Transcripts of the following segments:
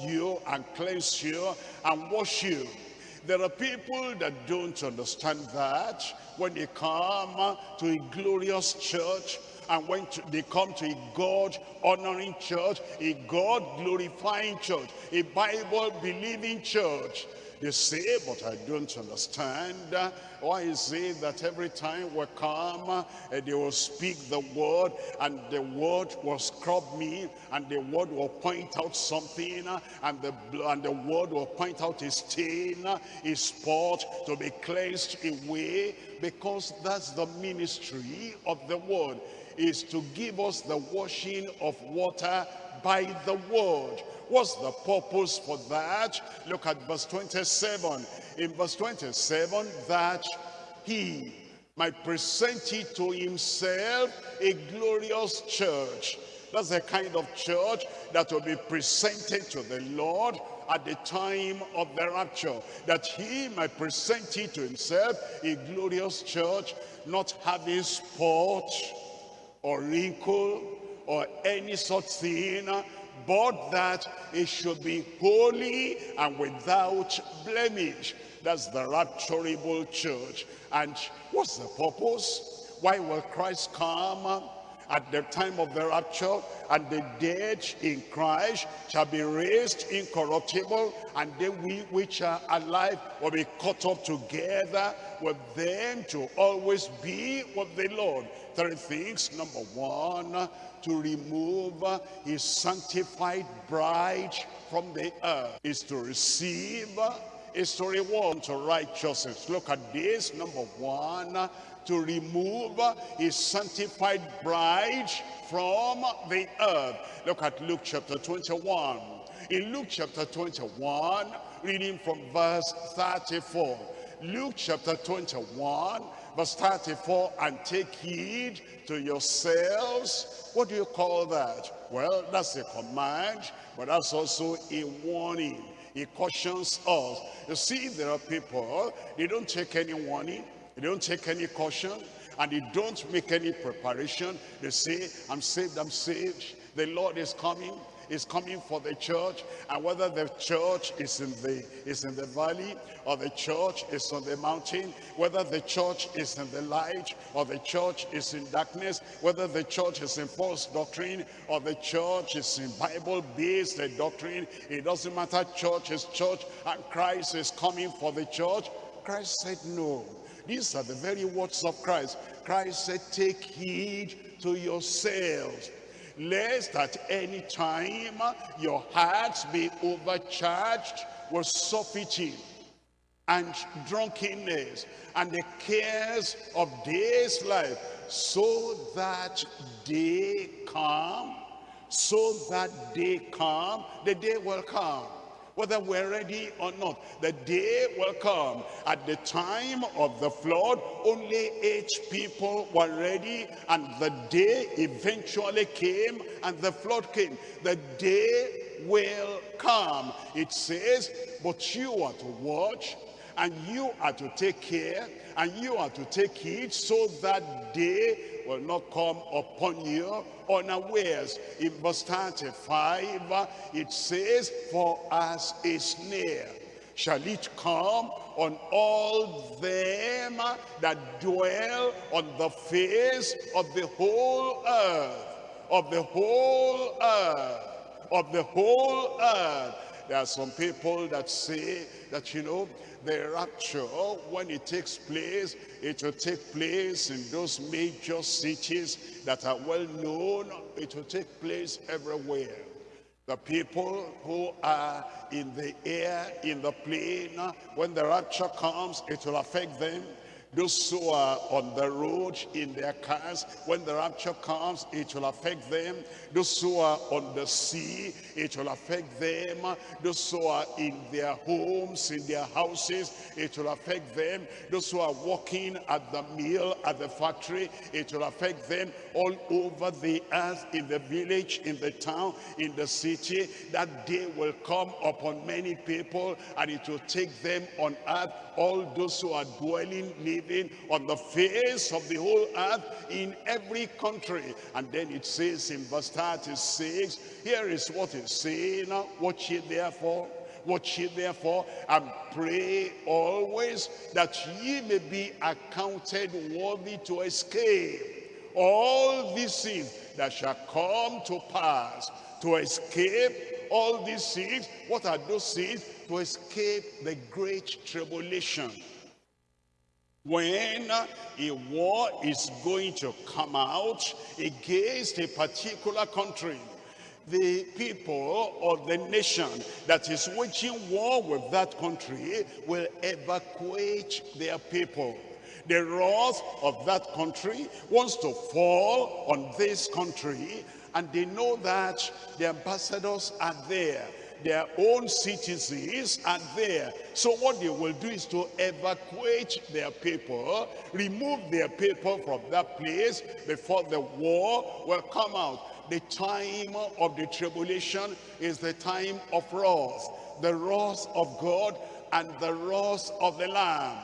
you and cleanse you and wash you. There are people that don't understand that when they come to a glorious church and when to, they come to a God honoring church, a God glorifying church, a Bible believing church, they say, but I don't understand. Why is it that every time we come, uh, they will speak the word, and the word will scrub me, and the word will point out something, and the, and the word will point out a stain, a spot to be cleansed away, because that's the ministry of the word, is to give us the washing of water by the word. What's the purpose for that? Look at verse 27. In verse 27, that he might present it to himself a glorious church. That's the kind of church that will be presented to the Lord at the time of the rapture. That he might present it to himself a glorious church, not having spot or wrinkle or any such thing, but that it should be holy and without blemish. That's the rapturable church. And what's the purpose? Why will Christ come at the time of the rapture and the dead in Christ shall be raised incorruptible and they we which are alive will be caught up together with them to always be with the Lord. Three things. Number one, to remove his sanctified bride from the earth is to receive is to reward to righteousness. Look at this. Number one, to remove his sanctified bride from the earth. Look at Luke chapter 21. In Luke chapter 21, reading from verse 34. Luke chapter 21, verse 34, and take heed to yourselves. What do you call that? Well, that's a command, but that's also a warning. He cautions us. You see, there are people, they don't take any warning, they don't take any caution, and they don't make any preparation. They say, I'm saved, I'm saved. The Lord is coming is coming for the church and whether the church is in the is in the valley or the church is on the mountain whether the church is in the light or the church is in darkness whether the church is in false doctrine or the church is in bible based doctrine it doesn't matter church is church and christ is coming for the church christ said no. These are the very words of christ. Christ said take heed to yourselves lest at any time your hearts be overcharged with surfeiting and drunkenness and the cares of this life so that they come so that they come the day will come whether we're ready or not. The day will come. At the time of the flood, only eight people were ready, and the day eventually came, and the flood came. The day will come. It says, but you are to watch, and you are to take care, and you are to take heed, so that day will not come upon you unawares. In verse 35, it says, For as a snare shall it come on all them that dwell on the face of the whole earth, of the whole earth, of the whole earth. There are some people that say that, you know, the rapture, when it takes place, it will take place in those major cities that are well known. It will take place everywhere. The people who are in the air, in the plane, when the rapture comes, it will affect them those who are on the road in their cars, when the rapture comes, it will affect them. Those who are on the sea, it will affect them. Those who are in their homes, in their houses, it will affect them. Those who are working at the mill, at the factory, it will affect them all over the earth, in the village, in the town, in the city. That day will come upon many people and it will take them on earth, all those who are dwelling, living, living on the face of the whole earth in every country. And then it says in verse 36, here is what it's saying, uh, watch it therefore, watch ye therefore and pray always that ye may be accounted worthy to escape all these things that shall come to pass. To escape all these things what are those things to escape the great tribulation when a war is going to come out against a particular country the people or the nation that is waging war with that country will evacuate their people. The wrath of that country wants to fall on this country and they know that the ambassadors are there their own citizens are there. So what they will do is to evacuate their people, remove their people from that place before the war will come out the time of the tribulation is the time of wrath, the wrath of God and the wrath of the Lamb.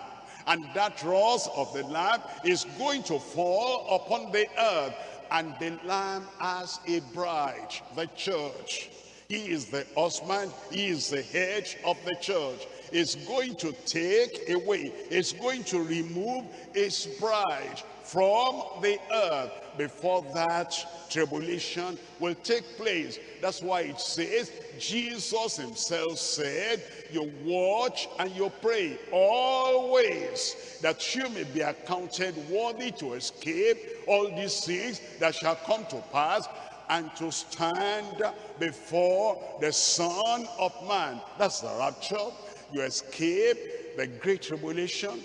And that wrath of the Lamb is going to fall upon the earth. And the Lamb as a bride, the church. He is the husband, he is the head of the church. Is going to take away, is going to remove his bride from the earth before that tribulation will take place. That's why it says, Jesus himself said, you watch and you pray always that you may be accounted worthy to escape all these things that shall come to pass and to stand before the Son of Man. That's the rapture. You escape the great tribulation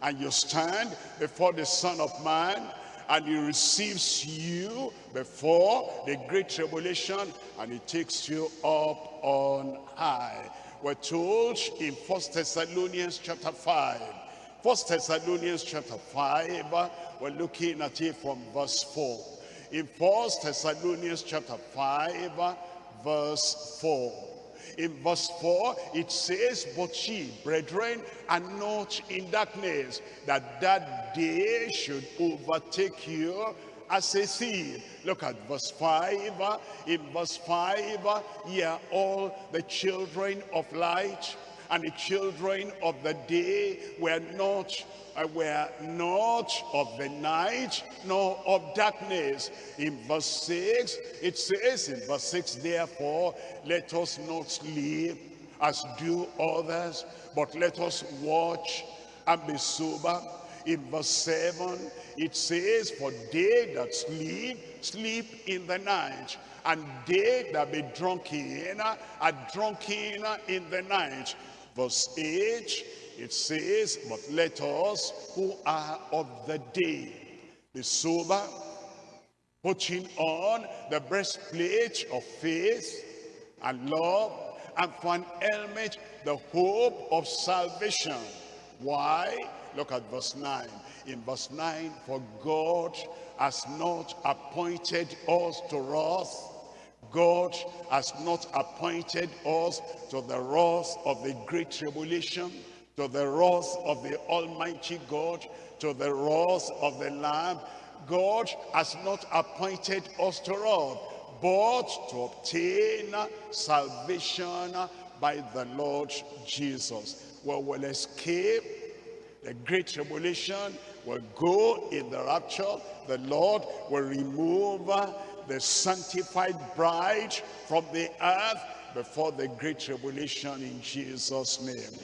and you stand before the Son of Man and he receives you before the great tribulation and he takes you up on high. We're told in First Thessalonians chapter 5. First Thessalonians chapter 5, we're looking at it from verse 4. In First Thessalonians chapter 5, verse 4. In verse 4, it says, But ye, brethren, are not in darkness, that that day should overtake you as a thief. Look at verse 5. In verse 5, ye are all the children of light, and the children of the day were not uh, were not of the night nor of darkness. In verse 6 it says in verse 6 therefore let us not sleep as do others but let us watch and be sober. In verse 7 it says for they that sleep sleep in the night and they that be drunken are drunken in the night verse 8 it says, but let us who are of the day be sober, putting on the breastplate of faith and love, and for an helmet, the hope of salvation. Why? Look at verse 9. In verse 9, for God has not appointed us to wrath, God has not appointed us to the wrath of the great tribulation, to the wrath of the Almighty God, to the wrath of the Lamb. God has not appointed us to wrath, but to obtain salvation by the Lord Jesus. We will escape the great tribulation, will go in the rapture. The Lord will remove the sanctified bride from the earth before the great tribulation in Jesus' name.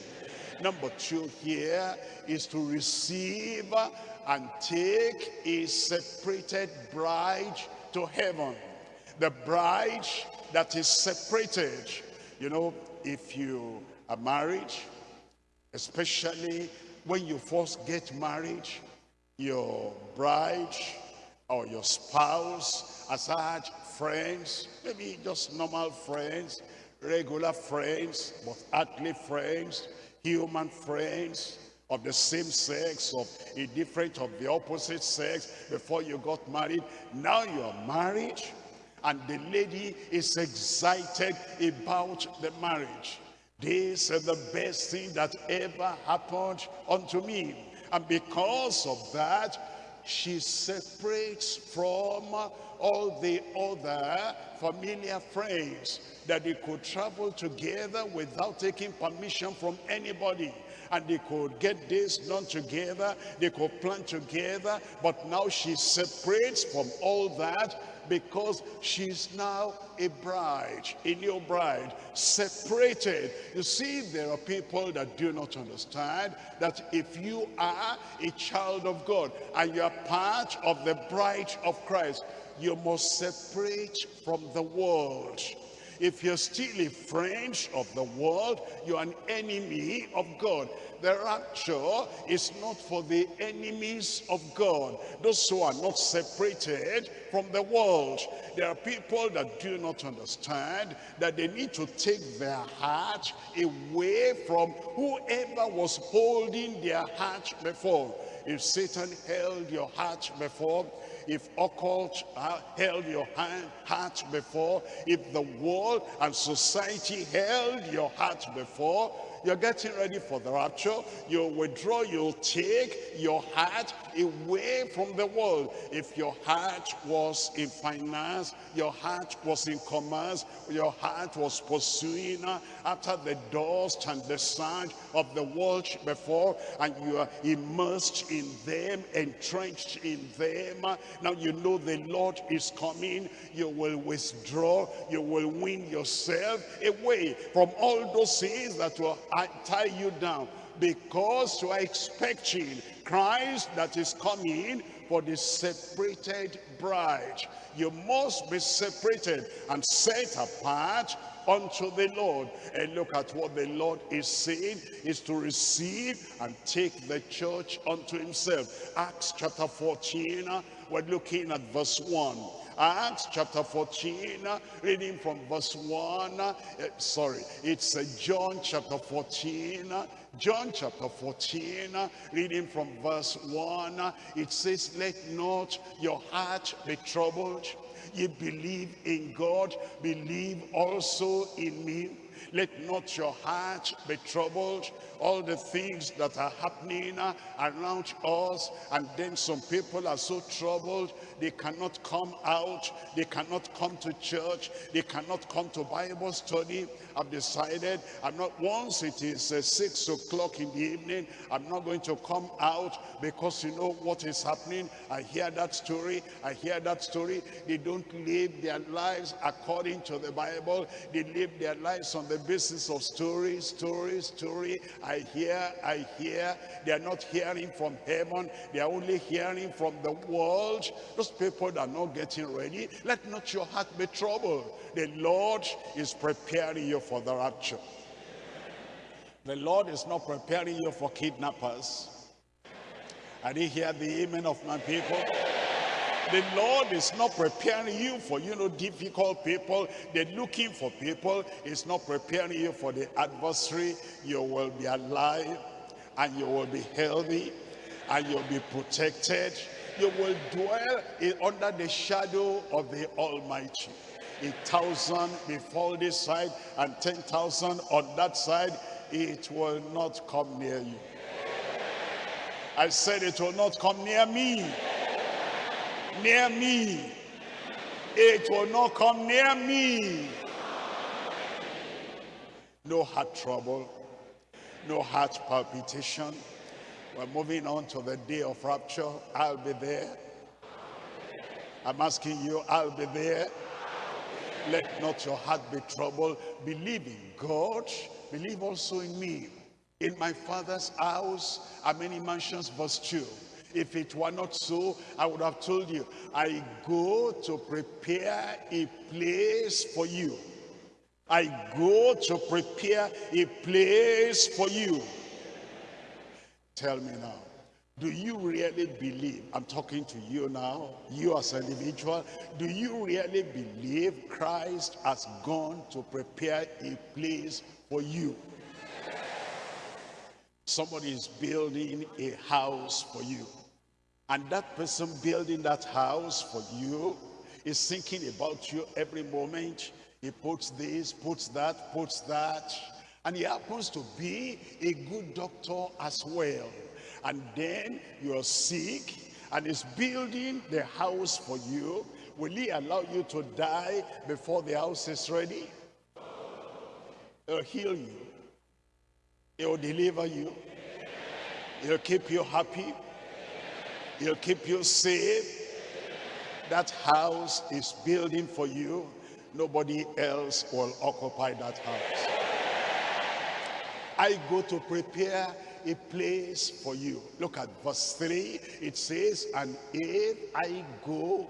Number two here is to receive and take a separated bride to heaven. The bride that is separated. You know, if you are married, especially when you first get married, your bride or your spouse has had friends, maybe just normal friends, regular friends, but earthly friends, human friends of the same sex, of a different of the opposite sex before you got married. Now you are married and the lady is excited about the marriage. This is the best thing that ever happened unto me. And because of that, she separates from all the other familiar friends that they could travel together without taking permission from anybody and they could get this done together they could plan together but now she separates from all that because she's now a bride, a new bride, separated. You see, there are people that do not understand that if you are a child of God and you are part of the bride of Christ, you must separate from the world. If you're still a friend of the world, you're an enemy of God. The rapture is not for the enemies of God. Those who are not separated from the world. There are people that do not understand that they need to take their heart away from whoever was holding their heart before. If Satan held your heart before, if occult held your hand, heart before, if the world and society held your heart before, you're getting ready for the rapture. You'll withdraw, you'll take your heart away from the world. If your heart was in finance, your heart was in commerce, your heart was pursuing after the dust and the sand of the world before, and you are immersed in them, entrenched in them. Now you know the Lord is coming. You will withdraw. You will win yourself away from all those things that will tie you down because you are expecting Christ that is coming for the separated bride. You must be separated and set apart unto the Lord. And look at what the Lord is saying, is to receive and take the church unto himself. Acts chapter 14, uh, we're looking at verse 1. Acts chapter 14, reading from verse 1. Uh, sorry, it's uh, John chapter 14. John chapter 14, reading from verse 1. It says, Let not your heart be troubled. Ye believe in God, believe also in me. Let not your heart be troubled. All the things that are happening around us. And then some people are so troubled, they cannot come out. They cannot come to church. They cannot come to Bible study. I've decided I'm not, once it is uh, six o'clock in the evening, I'm not going to come out because you know what is happening. I hear that story. I hear that story. They don't live their lives according to the Bible. They live their lives on the basis of story, story, story. I hear, I hear. They are not hearing from heaven. They are only hearing from the world. Those people are not getting ready, let not your heart be troubled. The Lord is preparing you for the rapture. The Lord is not preparing you for kidnappers. I didn't hear the amen of my people. The Lord is not preparing you for, you know, difficult people. They're looking for people. It's not preparing you for the adversary. You will be alive and you will be healthy and you'll be protected. You will dwell in, under the shadow of the Almighty a thousand before this side and ten thousand on that side, it will not come near you. I said it will not come near me. Near me. It will not come near me. No heart trouble. No heart palpitation. We're moving on to the day of rapture. I'll be there. I'm asking you, I'll be there. Let not your heart be troubled. Believe in God. Believe also in me. In my father's house are many mansions, verse 2. If it were not so, I would have told you, I go to prepare a place for you. I go to prepare a place for you. Tell me now, do you really believe, I'm talking to you now, you as an individual, do you really believe Christ has gone to prepare a place for you? Somebody is building a house for you. And that person building that house for you is thinking about you every moment. He puts this, puts that, puts that. And he happens to be a good doctor as well and then you're sick and is building the house for you, will he allow you to die before the house is ready? He'll heal you. He'll deliver you. He'll keep you happy. He'll keep you safe. That house is building for you. Nobody else will occupy that house. I go to prepare a place for you. Look at verse 3. It says, And if I go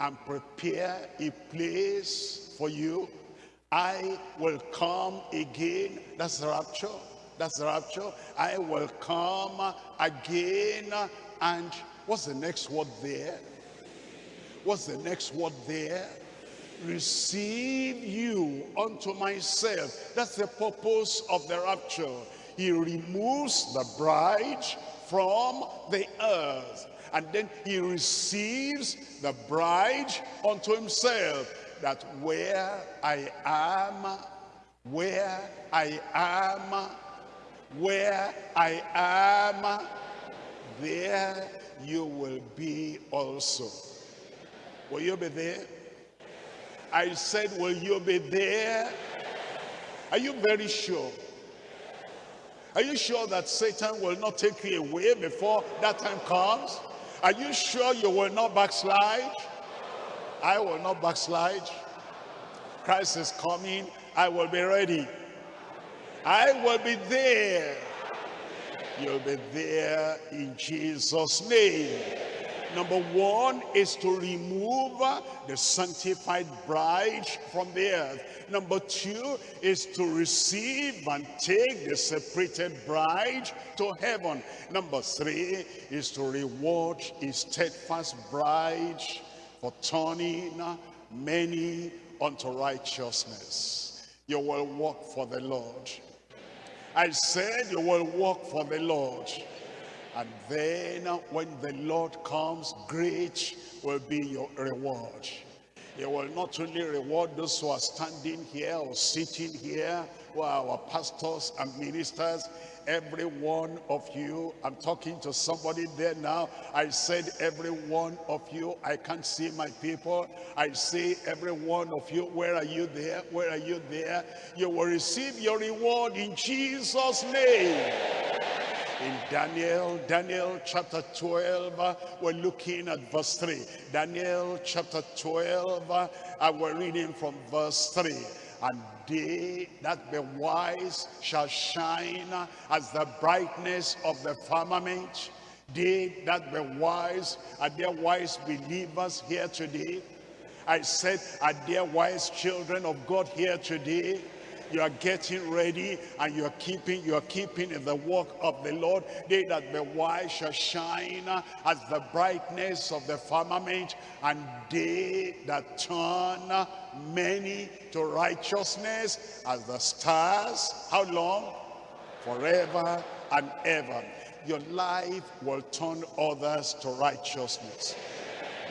and prepare a place for you, I will come again. That's the rapture. That's the rapture. I will come again. And what's the next word there? What's the next word there? Receive you unto myself. That's the purpose of the rapture. He removes the bride from the earth. And then he receives the bride unto himself. That where I am, where I am, where I am, there you will be also. Will you be there? I said, will you be there? Are you very sure? Are you sure that Satan will not take you away before that time comes? Are you sure you will not backslide? I will not backslide. Christ is coming. I will be ready. I will be there. You'll be there in Jesus' name. Number one is to remove the sanctified bride from the earth. Number two is to receive and take the separated bride to heaven. Number three is to reward his steadfast bride for turning many unto righteousness. You will walk for the Lord. I said you will work for the Lord. And then when the Lord comes, great will be your reward. He will not only reward those who are standing here or sitting here, who are our pastors and ministers, every one of you, I'm talking to somebody there now, I said every one of you, I can't see my people, I say every one of you, where are you there, where are you there? You will receive your reward in Jesus' name in Daniel, Daniel chapter 12, we're looking at verse 3. Daniel chapter 12, and we're reading from verse 3. And they that be wise shall shine as the brightness of the firmament. They that be wise, are there wise believers here today? I said, are there wise children of God here today? You are getting ready and you are keeping you are keeping in the work of the lord. They that be wise shall shine as the brightness of the firmament and they that turn many to righteousness as the stars. How long? Forever and ever. Your life will turn others to righteousness.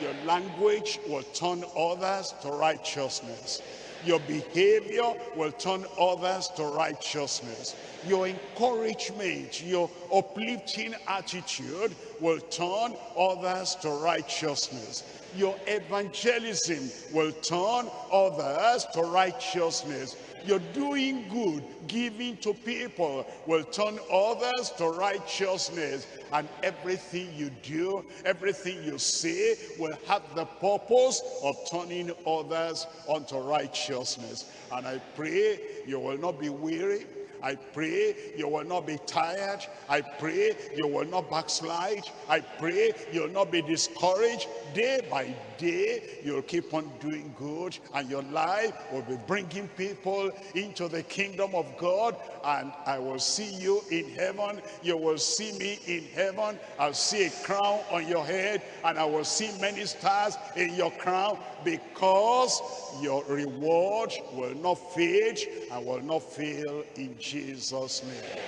Your language will turn others to righteousness your behavior will turn others to righteousness. Your encouragement, your uplifting attitude will turn others to righteousness. Your evangelism will turn others to righteousness you're doing good, giving to people will turn others to righteousness. And everything you do, everything you say will have the purpose of turning others unto righteousness. And I pray you will not be weary I pray you will not be tired. I pray you will not backslide. I pray you'll not be discouraged. Day by day, you'll keep on doing good and your life will be bringing people into the kingdom of God and I will see you in heaven. You will see me in heaven. I'll see a crown on your head and I will see many stars in your crown because your reward will not fade and will not fail in Jesus' name.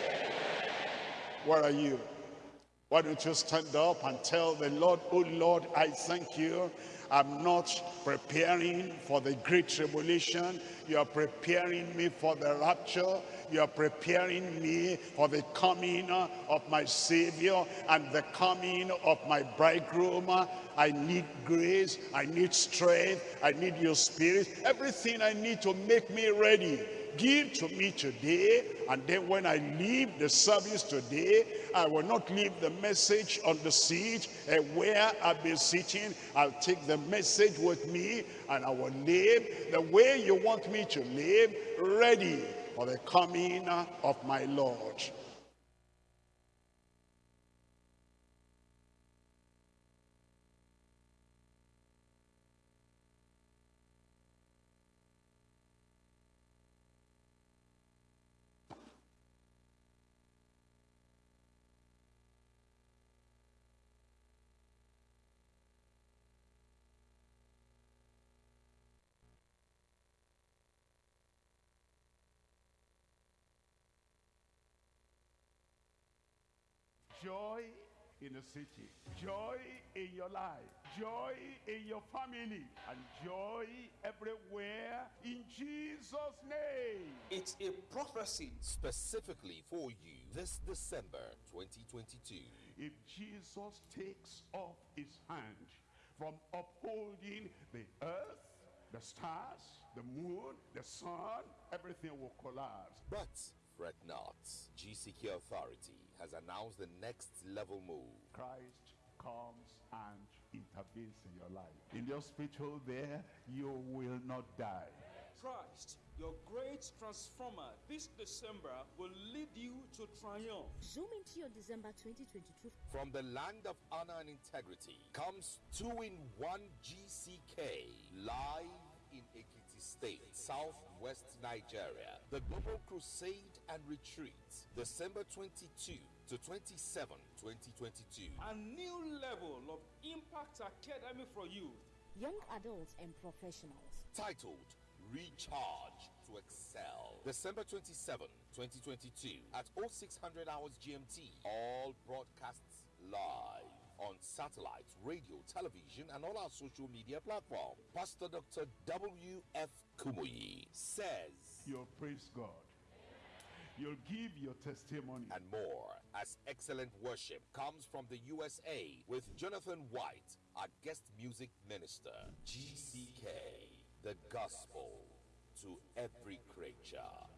Where are you? Why don't you stand up and tell the Lord, oh Lord, I thank you. I'm not preparing for the great tribulation. You are preparing me for the rapture. You are preparing me for the coming of my Savior and the coming of my bridegroom. I need grace. I need strength. I need your spirit. Everything I need to make me ready give to me today and then when I leave the service today I will not leave the message on the seat uh, where I've been sitting I'll take the message with me and I will live the way you want me to live ready for the coming of my Lord joy in the city, joy in your life, joy in your family, and joy everywhere in Jesus' name. It's a prophecy specifically for you this December 2022. If Jesus takes off his hand from upholding the earth, the stars, the moon, the sun, everything will collapse. But fret not. GCK Authority has announced the next level move. Christ comes and intervenes in your life. In the hospital there, you will not die. Christ, your great transformer, this December will lead you to triumph. Zoom into your December 2022. From the land of honor and integrity comes two in one GCK live in Ekiti State, southwest Nigeria. The Global Crusade and Retreat, December 22 to 27, 2022. A new level of Impact Academy for youth. Young adults and professionals. Titled Recharge to Excel. December 27, 2022 at 0600 hours GMT. All broadcasts live on satellite, radio, television, and all our social media platforms. Pastor Dr. W.F. Kumuyi says, You'll praise God. You'll give your testimony. And more as excellent worship comes from the USA with Jonathan White, our guest music minister. GCK, the gospel to every creature.